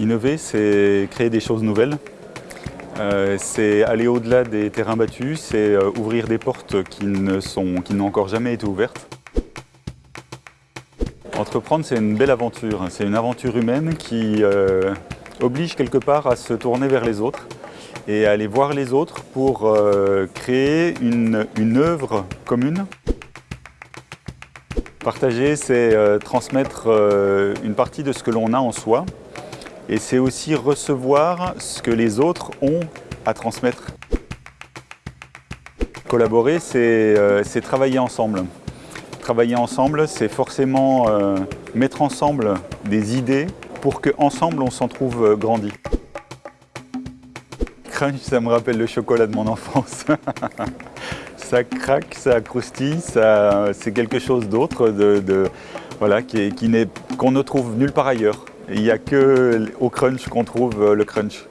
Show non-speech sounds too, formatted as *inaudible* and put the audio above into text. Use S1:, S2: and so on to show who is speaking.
S1: Innover, c'est créer des choses nouvelles. Euh, c'est aller au-delà des terrains battus, c'est euh, ouvrir des portes qui n'ont encore jamais été ouvertes. Entreprendre, c'est une belle aventure. C'est une aventure humaine qui euh, oblige quelque part à se tourner vers les autres et à aller voir les autres pour créer une, une œuvre commune. Partager, c'est transmettre une partie de ce que l'on a en soi et c'est aussi recevoir ce que les autres ont à transmettre. Collaborer, c'est euh, travailler ensemble. Travailler ensemble, c'est forcément euh, mettre ensemble des idées pour qu'ensemble on s'en trouve euh, grandi. Crunch, ça me rappelle le chocolat de mon enfance. *laughs* ça craque, ça croustille, c'est quelque chose d'autre de, voilà, qu'on ne trouve nulle part ailleurs. Il n'y a que au crunch qu'on trouve euh, le crunch.